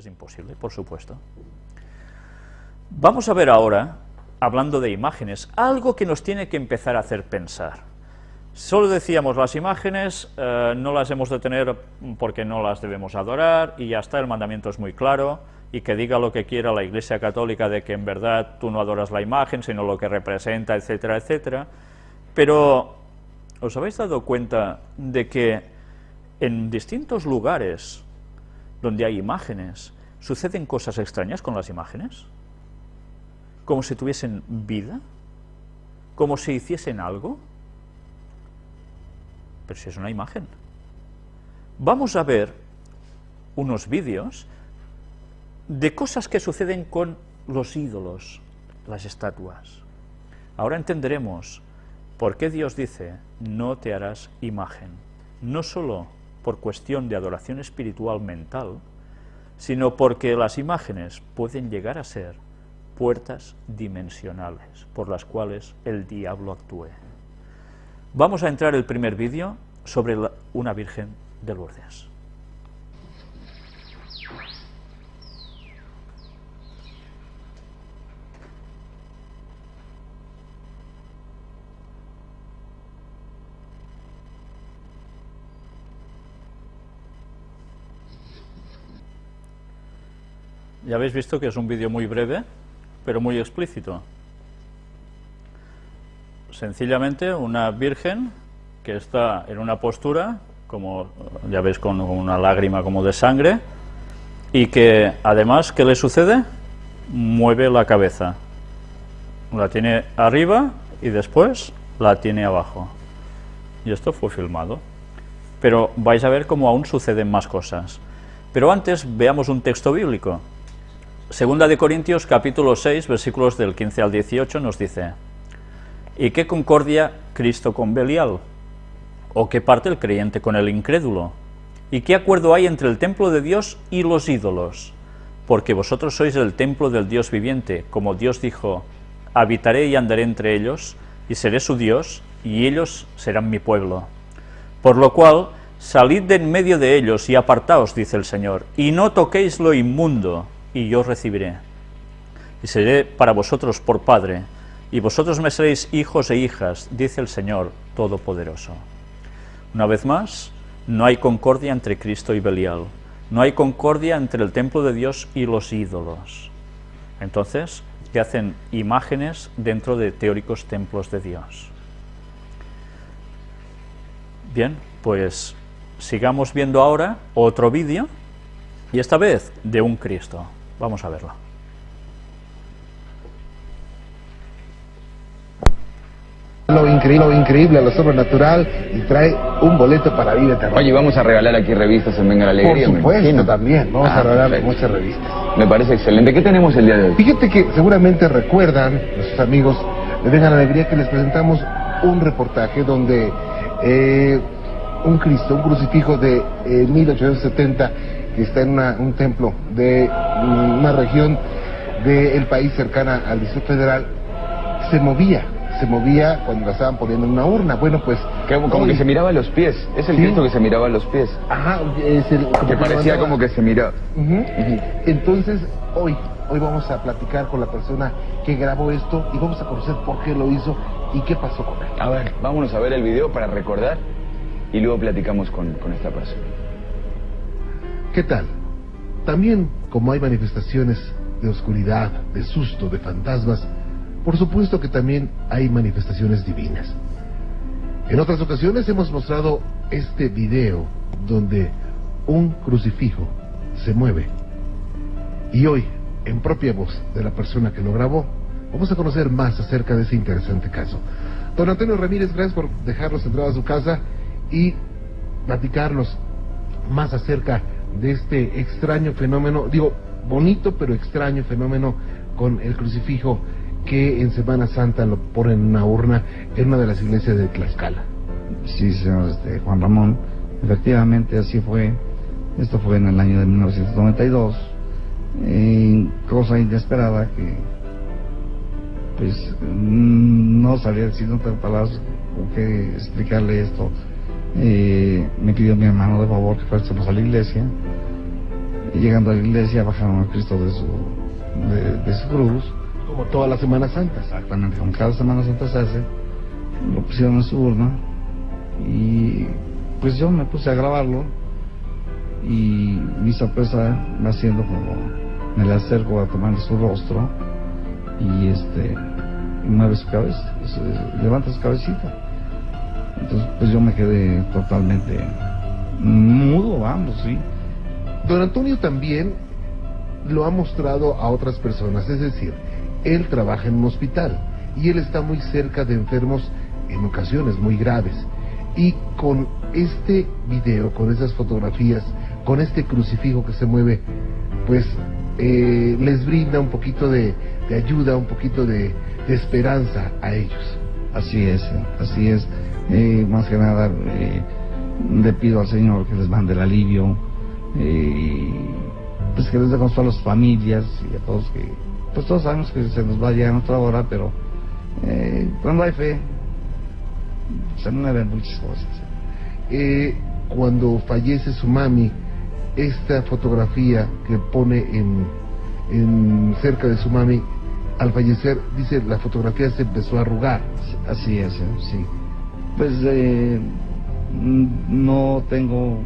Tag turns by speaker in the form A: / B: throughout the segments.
A: es imposible, por supuesto. Vamos a ver ahora, hablando de imágenes, algo que nos tiene que empezar a hacer pensar. Solo decíamos las imágenes, eh, no las hemos de tener porque no las debemos adorar y ya está, el mandamiento es muy claro y que diga lo que quiera la Iglesia Católica de que en verdad tú no adoras la imagen, sino lo que representa, etcétera, etcétera. Pero, ¿os habéis dado cuenta de que en distintos lugares donde hay imágenes, suceden cosas extrañas con las imágenes? Como si tuviesen vida, como si hiciesen algo. Pero si es una imagen. Vamos a ver unos vídeos de cosas que suceden con los ídolos, las estatuas. Ahora entenderemos por qué Dios dice, no te harás imagen, no solo por cuestión de adoración espiritual mental, sino porque las imágenes pueden llegar a ser puertas dimensionales por las cuales el diablo actúe. Vamos a entrar el primer vídeo sobre una Virgen de Lourdes. Ya habéis visto que es un vídeo muy breve, pero muy explícito. Sencillamente una virgen que está en una postura, como ya veis con una lágrima como de sangre, y que además, ¿qué le sucede? Mueve la cabeza. La tiene arriba y después la tiene abajo. Y esto fue filmado. Pero vais a ver cómo aún suceden más cosas. Pero antes veamos un texto bíblico. Segunda de Corintios capítulo 6 versículos del 15 al 18 nos dice ¿Y qué concordia Cristo con Belial? ¿O qué parte el creyente con el incrédulo? ¿Y qué acuerdo hay entre el templo de Dios y los ídolos? Porque vosotros sois el templo del Dios viviente, como Dios dijo, habitaré y andaré entre ellos, y seré su Dios, y ellos serán mi pueblo. Por lo cual, salid de en medio de ellos y apartaos, dice el Señor, y no toquéis lo inmundo, y yo recibiré. Y seré para vosotros por Padre, y vosotros me seréis hijos e hijas, dice el Señor Todopoderoso. Una vez más, no hay concordia entre Cristo y Belial, no hay concordia entre el templo de Dios y los ídolos. Entonces, que hacen imágenes dentro de teóricos templos de Dios. Bien, pues sigamos viendo ahora otro vídeo, y esta vez de un Cristo. Vamos a verlo.
B: Lo increíble, lo increíble, lo sobrenatural y trae un boleto para vida eterna.
C: Oye, vamos a regalar aquí revistas en Venga la Alegría.
B: Por supuesto, también. Vamos
C: Ah,
B: a regalar
C: perfecto.
B: muchas revistas.
C: Me parece excelente. ¿Qué tenemos el día de hoy?
B: Fíjate que seguramente recuerdan, nuestros amigos de Vengan Alegría, que les presentamos un reportaje donde eh, un Cristo, un crucifijo de eh, 1870, que está en una- un templo de una región del país cercana al Distrito Federal, se movía, se movía cuando la estaban poniendo en una urna. Bueno, pues...
C: Que como
B: hoy-
C: que se miraba a los pies. Es el
B: Sí.
C: Cristo que se miraba a los pies.
B: Ajá, es el...
C: Que parecía como que se miraba.
B: Ujú. Entonces, hoy, hoy vamos a platicar con la persona que grabó esto y vamos a conocer por qué lo hizo y qué pasó con él.
C: A ver, vámonos a ver el video para recordar y luego platicamos con, con esta persona.
B: ¿Qué tal? También, como hay manifestaciones de oscuridad, de susto, de fantasmas, por supuesto que también hay manifestaciones divinas. En otras ocasiones hemos mostrado este video donde un crucifijo se mueve. Y hoy, en propia voz de la persona que lo grabó, vamos a conocer más acerca de ese interesante caso. Don Antonio Ramírez, gracias por dejarnos entrar a su casa y platicarnos más acerca de este extraño fenómeno, digo, bonito pero extraño fenómeno con el crucifijo que en Semana Santa lo ponen en una urna en una de las iglesias de Tlaxcala.
D: Sí, señor este, Juan Ramón, efectivamente así fue. Esto fue en el año de 1992. Eh, cosa inesperada que, pues, mm, no sabía decir otras palabras con qué explicarle esto. Eh, me pidió mi hermano de favor que fuésemos a la iglesia. llegando a la iglesia bajaron a Cristo de su, de, su cruz.
B: Como toda la Semana Santa.
D: Exactamente, como cada Semana Santa se hace, lo pusieron en su urna y pues yo me puse a grabarlo y mi sorpresa va siendo como me le acerco a tomar su rostro y este mueve su cabeza, levanta su cabecita. Entonces pues yo me quedé totalmente mudo, vamos, sí.
B: Don Antonio también lo ha mostrado a otras personas, es decir, él trabaja en un hospital y él está muy cerca de enfermos en ocasiones muy graves. Y con este video, con esas fotografías, con este crucifijo que se mueve, pues eh, les brinda un poquito de, ayuda, un poquito de, esperanza a ellos.
D: Así es, así es. Eh, más que nada, eh, le pido al Señor que les mande el alivio, y pues que les dé consuelo a las familias y a todos que, pues todos sabemos que se nos va a llegar otra hora, pero cuando hay fe, se mueven muchas cosas.
B: cuando fallece su mami, esta fotografía que pone en, en cerca de su mami al fallecer, dice la fotografía se empezó a arrugar.
D: Así es, eh, sí. Pues eh, no tengo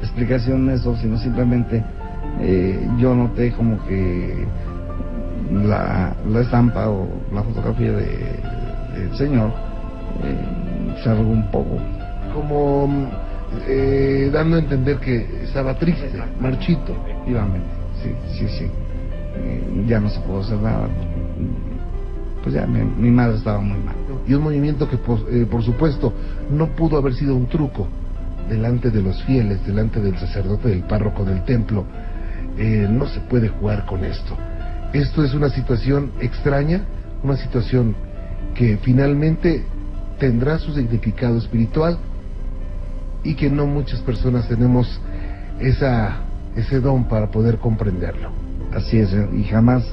D: explicación de eso, sino simplemente eh, yo noté como que la, la estampa o la fotografía del señor se arrugó un poco.
B: Como eh, dando a entender que estaba triste, marchito.
D: Efectivamente, sí, sí, sí. Eh, ya no se pudo hacer nada. Pues ya mi, madre estaba muy mal.
B: Y un movimiento que, eh, por supuesto, no pudo haber sido un truco delante de los fieles, delante del sacerdote, del párroco del templo. no se puede jugar con esto. Esto es una situación extraña, una situación que finalmente tendrá su significado espiritual, y que no muchas personas tenemos esa, ese don para poder comprenderlo.
D: Así es, y jamás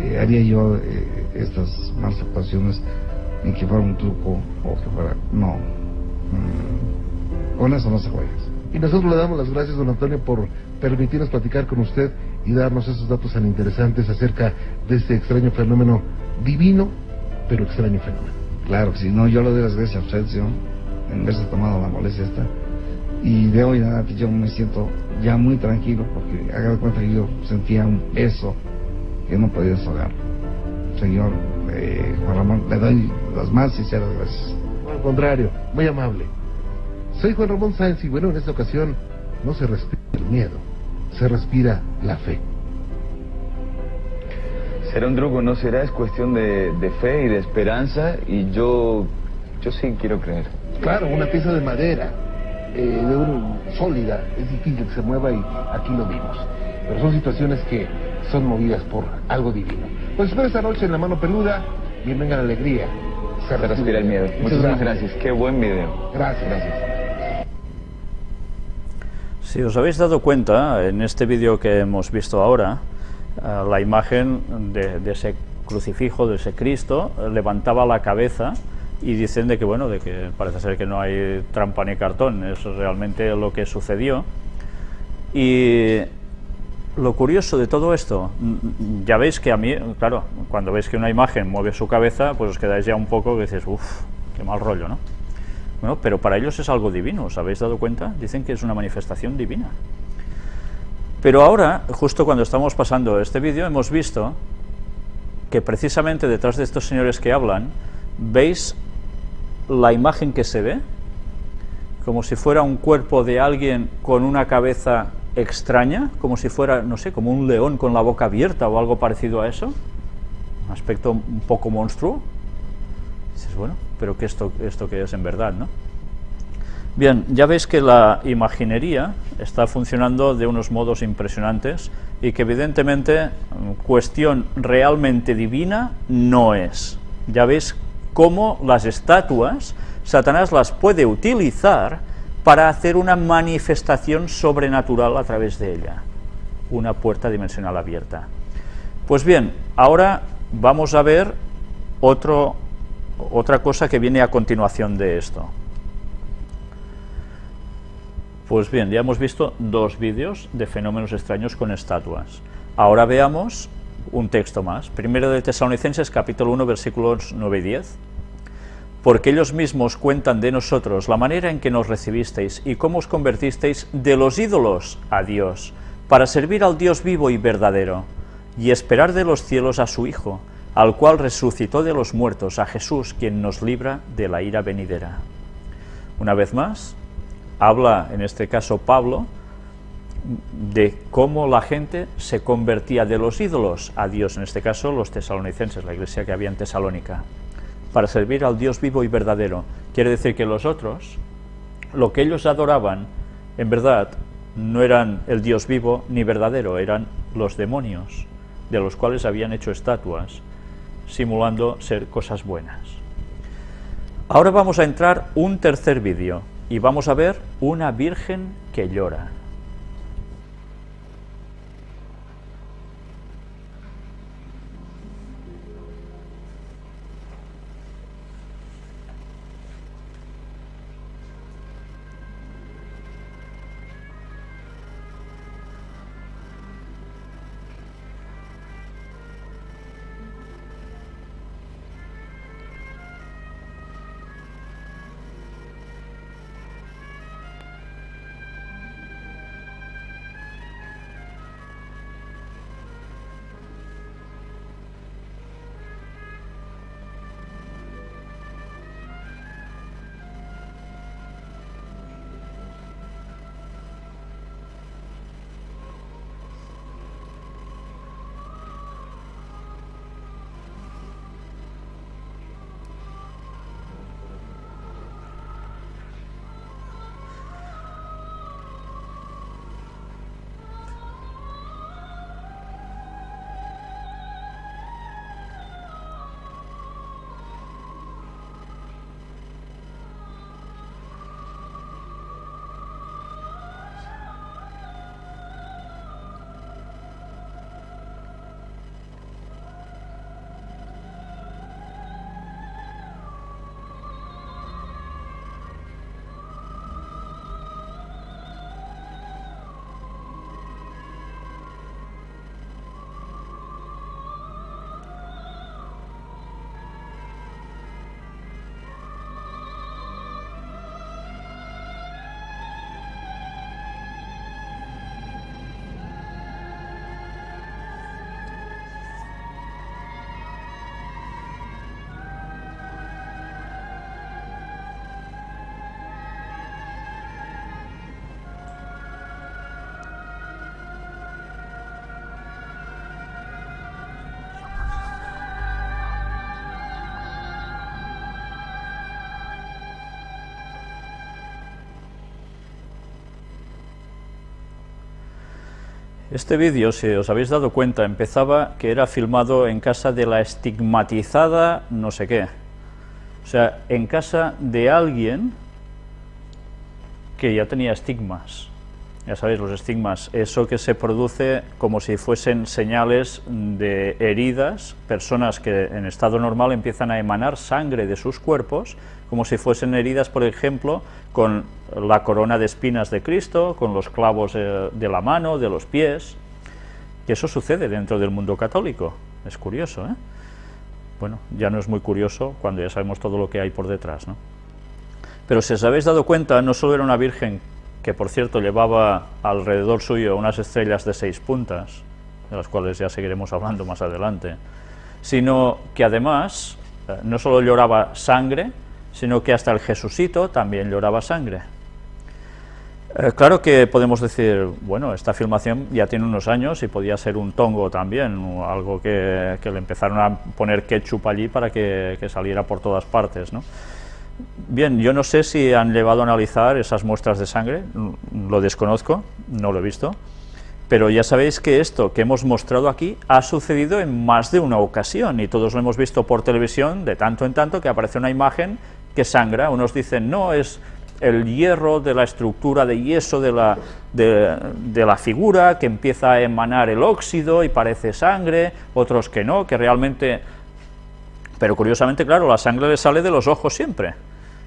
D: eh, haría yo eh, estas malas actuaciones en que fuera un truco o que fuera... No, mm, con eso no se juega.
B: Y nosotros le damos las gracias, don Antonio, por permitirnos platicar con usted y darnos esos datos tan interesantes acerca de este extraño fenómeno divino, pero extraño fenómeno.
D: Claro que sí, no, yo le doy las gracias a usted, señor en verse tomado la molestia esta. Y de hoy nada, yo me siento ya muy tranquilo porque haga de cuenta que yo sentía un peso que no podía deshogar. Señor eh, Juan Ramón, le doy las más sinceras gracias.
B: Al contrario, muy amable. Soy Juan Ramón Sáenz y bueno, en esta ocasión no se respira el miedo, se respira la fe.
C: Será un truco, no será, es cuestión de, de fe y de esperanza y yo, yo sí quiero creer.
B: Claro, una pieza de madera, eh, de un, sólida, es difícil que se mueva y aquí lo vimos. Pero son situaciones que son movidas por algo divino. Pues espero esta noche en la mano peluda y venga la alegría.
C: Se, respira el miedo. Muchas gracias. Qué buen video.
B: Gracias. Gracias.
A: Si os habéis dado cuenta, en este vídeo que hemos visto ahora, eh, la imagen de, de, ese crucifijo, de ese Cristo, levantaba la cabeza y dicen de que bueno de que parece ser que no hay trampa ni cartón es realmente lo que sucedió. Y lo curioso de todo esto ya veis que a mí claro cuando veis que una imagen mueve su cabeza pues os quedáis ya un poco que dices uff qué mal rollo no bueno pero para ellos es algo divino os habéis dado cuenta dicen que es una manifestación divina. Pero ahora justo cuando estamos pasando este vídeo hemos visto que precisamente detrás de estos señores que hablan veis la imagen que se ve, como si fuera un cuerpo de alguien con una cabeza extraña, como si fuera, no sé, como un león con la boca abierta o algo parecido a eso, un aspecto un poco monstruo. dices, bueno, pero ¿qué esto, esto que es en verdad, no? Bien, ya veis que la imaginería está funcionando de unos modos impresionantes y que evidentemente cuestión realmente divina no es. Ya veis cómo las estatuas, Satanás las puede utilizar para hacer una manifestación sobrenatural a través de ella, una puerta dimensional abierta. Pues bien, ahora vamos a ver otro, otra cosa que viene a continuación de esto. Pues bien, ya hemos visto dos vídeos de fenómenos extraños con estatuas. Ahora veamos un texto más. Primero de Tesalonicenses, capítulo 1, versículos 9 y 10. Porque ellos mismos cuentan de nosotros la manera en que nos recibisteis y cómo os convertisteis de los ídolos a Dios, para servir al Dios vivo y verdadero, y esperar de los cielos a su Hijo, al cual resucitó de los muertos, a Jesús, quien nos libra de la ira venidera. Una vez más, habla, en este caso Pablo, de cómo la gente se convertía de los ídolos a Dios, en este caso los tesalonicenses, la iglesia que había en Tesalónica, para servir al Dios vivo y verdadero. Quiere decir que los otros, lo que ellos adoraban, en verdad, no eran el Dios vivo ni verdadero, eran los demonios, de los cuales habían hecho estatuas, simulando ser cosas buenas. Ahora vamos a entrar un tercer vídeo y vamos a ver una virgen que llora. Este vídeo, si os habéis dado cuenta, empezaba que era filmado en casa de la estigmatizada no sé qué. O sea, en casa de alguien que ya tenía estigmas. Ya sabéis, los estigmas, eso que se produce como si fuesen señales de heridas, personas que en estado normal empiezan a emanar sangre de sus cuerpos, como si fuesen heridas, por ejemplo, con la corona de espinas de Cristo, con los clavos de la mano, de los pies, que eso sucede dentro del mundo católico, es curioso, ¿eh? Bueno, ya no es muy curioso cuando ya sabemos todo lo que hay por detrás, ¿no? Pero si os habéis dado cuenta, no solo era una virgen que, por cierto, llevaba alrededor suyo unas estrellas de seis puntas, de las cuales ya seguiremos hablando más adelante, sino que además eh, no solo lloraba sangre, sino que hasta el Jesucito también lloraba sangre. Eh, claro que podemos decir, bueno, esta filmación ya tiene unos años y podía ser un tongo también, algo que, le empezaron a poner ketchup allí para que, que, saliera por todas partes, ¿no? Bien, yo no sé si han llevado a analizar esas muestras de sangre, lo desconozco, no lo he visto, pero ya sabéis que esto que hemos mostrado aquí ha sucedido en más de una ocasión y todos lo hemos visto por televisión de tanto en tanto que aparece una imagen que sangra, unos dicen no, es el hierro de la estructura de yeso de la, de, la figura, que empieza a emanar el óxido y parece sangre, otros que no, que realmente... Pero curiosamente, claro, la sangre le sale de los ojos siempre.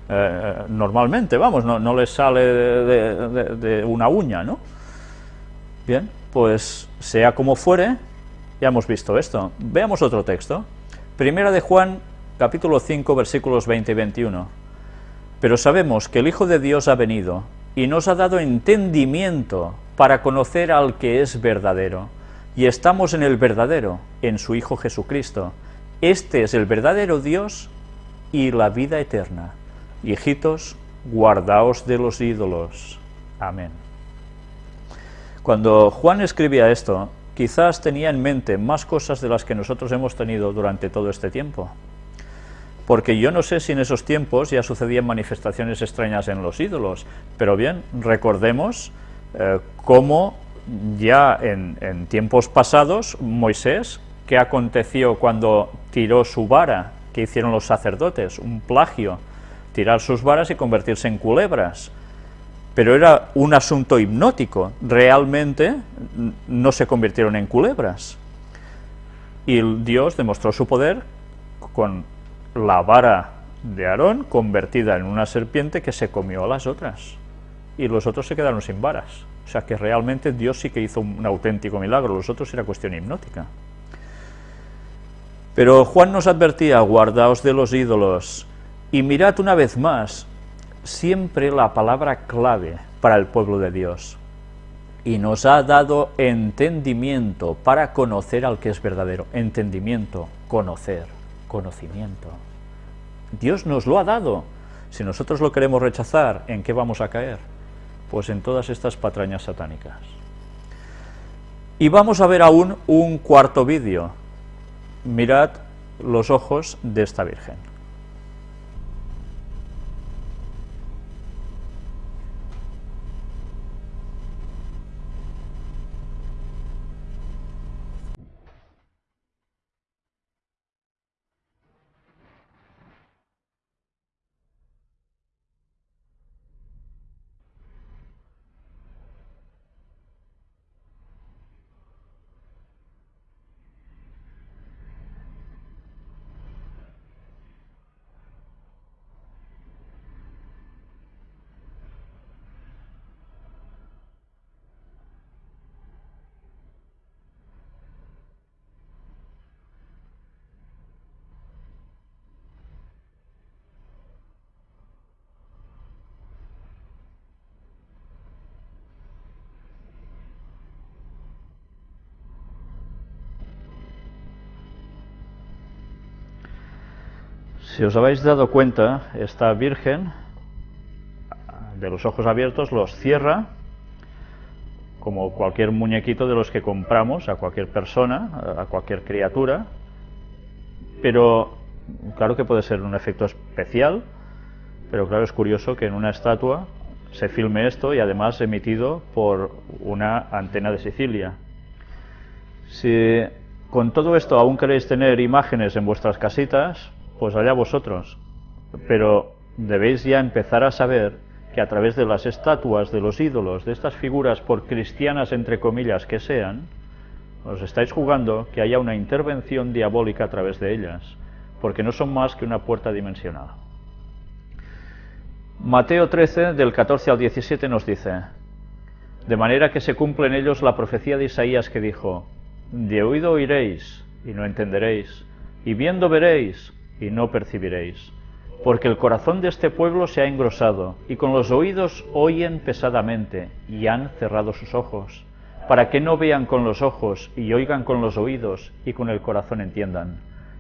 A: eh, normalmente, vamos, no, no les sale de, de una uña, ¿no? Bien, pues sea como fuere, ya hemos visto esto. Veamos otro texto. Primera de Juan, capítulo 5, versículos 20 y 21. Pero sabemos que el Hijo de Dios ha venido y nos ha dado entendimiento para conocer al que es verdadero. Y estamos en el verdadero, en su Hijo Jesucristo. Este es el verdadero Dios y la vida eterna. Hijitos, guardaos de los ídolos. Amén. Cuando Juan escribía esto, quizás tenía en mente más cosas de las que nosotros hemos tenido durante todo este tiempo. Porque yo no sé si en esos tiempos ya sucedían manifestaciones extrañas en los ídolos, pero bien, recordemos eh, cómo ya en, en tiempos pasados Moisés, ¿qué aconteció cuando tiró su vara? que hicieron los sacerdotes? Un plagio, tirar sus varas y convertirse en culebras pero era un asunto hipnótico, realmente no se convirtieron en culebras. Y Dios demostró su poder con la vara de Aarón convertida en una serpiente que se comió a las otras. Y los otros se quedaron sin varas. O sea que realmente Dios sí que hizo un auténtico milagro, los otros era cuestión hipnótica. Pero Juan nos advertía, guardaos de los ídolos, y mirad una vez más siempre la palabra clave para el pueblo de Dios. Y nos ha dado entendimiento para conocer al que es verdadero. Entendimiento, conocer, conocimiento. Dios nos lo ha dado. Si nosotros lo queremos rechazar, ¿en qué vamos a caer? Pues en todas estas patrañas satánicas. Y vamos a ver aún un cuarto vídeo. Mirad los ojos de esta Virgen. Si os habéis dado cuenta, esta Virgen, de los ojos abiertos, los cierra, como cualquier muñequito de los que compramos a cualquier persona, a cualquier criatura, pero claro que puede ser un efecto especial, pero claro, es curioso que en una estatua se filme esto y además emitido por una antena de Sicilia. Si con todo esto aún queréis tener imágenes en vuestras casitas, pues allá vosotros. Pero debéis ya empezar a saber que a través de las estatuas, de los ídolos, de estas figuras, por cristianas entre comillas que sean, os estáis jugando que haya una intervención diabólica a través de ellas, porque no son más que una puerta dimensional. Mateo 13, del 14 al 17 nos dice, de manera que se cumple en ellos la profecía de Isaías que dijo, de oído oiréis y no entenderéis, y viendo veréis y no percibiréis. Porque el corazón de este pueblo se ha engrosado, y con los oídos oyen pesadamente, y han cerrado sus ojos, para que no vean con los ojos, y oigan con los oídos, y con el corazón entiendan,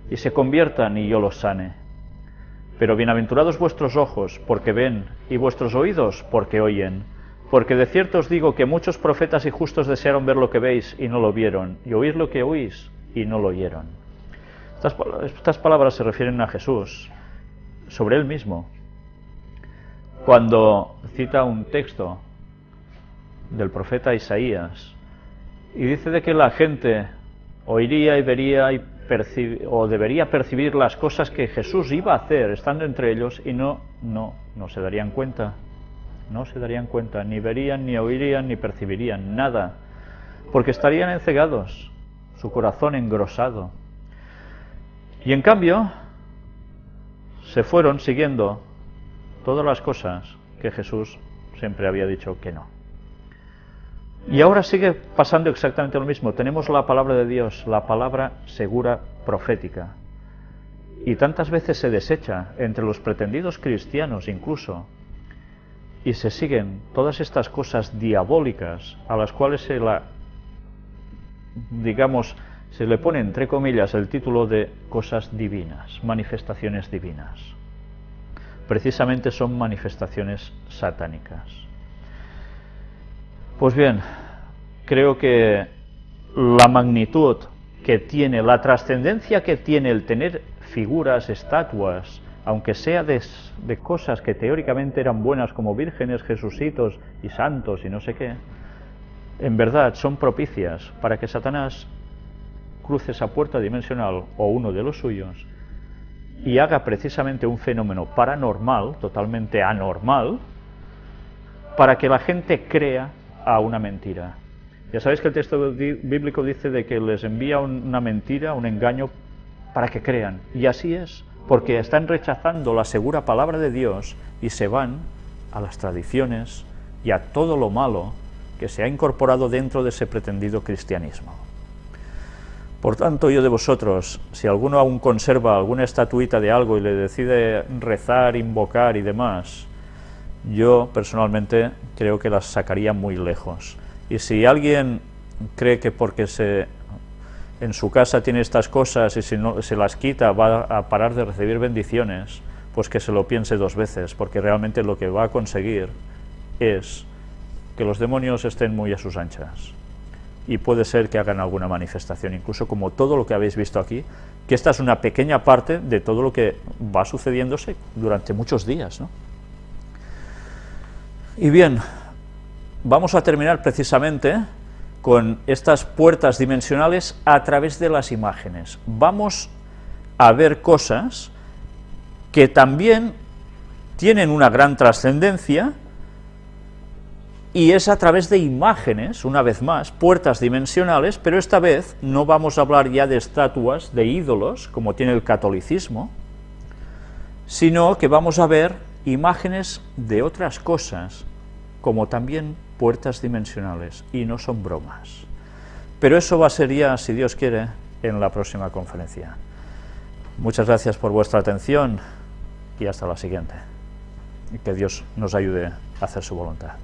A: y se conviertan, y yo los sane. Pero bienaventurados vuestros ojos, porque ven, y vuestros oídos, porque oyen. Porque de cierto os digo que muchos profetas y justos desearon ver lo que veis, y no lo vieron, y oír lo que oís, y no lo oyeron. Estas, palabras se refieren a Jesús, sobre él mismo. Cuando cita un texto del profeta Isaías y dice de que la gente oiría y vería y o debería percibir las cosas que Jesús iba a hacer estando entre ellos y no, no, no se darían cuenta, no se darían cuenta, ni verían, ni oirían, ni percibirían nada, porque estarían encegados, su corazón engrosado, y en cambio, se fueron siguiendo todas las cosas que Jesús siempre había dicho que no. Y ahora sigue pasando exactamente lo mismo. Tenemos la palabra de Dios, la palabra segura profética. Y tantas veces se desecha entre los pretendidos cristianos incluso. Y se siguen todas estas cosas diabólicas a las cuales se la, digamos, se le pone entre comillas el título de cosas divinas, manifestaciones divinas. Precisamente son manifestaciones satánicas. Pues bien, creo que la magnitud que tiene, la trascendencia que tiene el tener figuras, estatuas, aunque sea de, cosas que teóricamente eran buenas como vírgenes, jesucitos y santos y no sé qué, en verdad son propicias para que Satanás cruce esa puerta dimensional o uno de los suyos y haga precisamente un fenómeno paranormal, totalmente anormal, para que la gente crea a una mentira. Ya sabéis que el texto bíblico dice de que les envía una mentira, un engaño, para que crean. Y así es, porque están rechazando la segura palabra de Dios y se van a las tradiciones y a todo lo malo que se ha incorporado dentro de ese pretendido cristianismo. Por tanto, yo de vosotros, si alguno aún conserva alguna estatuita de algo y le decide rezar, invocar y demás, yo personalmente creo que las sacaría muy lejos. Y si alguien cree que porque se, en su casa tiene estas cosas y si no se las quita va a parar de recibir bendiciones, pues que se lo piense dos veces, porque realmente lo que va a conseguir es que los demonios estén muy a sus anchas. Y puede ser que hagan alguna manifestación, incluso como todo lo que habéis visto aquí, que esta es una pequeña parte de todo lo que va sucediéndose durante muchos días. ¿no? Y bien, vamos a terminar precisamente con estas puertas dimensionales a través de las imágenes. Vamos a ver cosas que también tienen una gran trascendencia y es a través de imágenes, una vez más, puertas dimensionales, pero esta vez no vamos a hablar ya de estatuas, de ídolos, como tiene el catolicismo, sino que vamos a ver imágenes de otras cosas, como también puertas dimensionales, y no son bromas. Pero eso va a ser ya, si Dios quiere, en la próxima conferencia. Muchas gracias por vuestra atención y hasta la siguiente. Que Dios nos ayude a hacer su voluntad.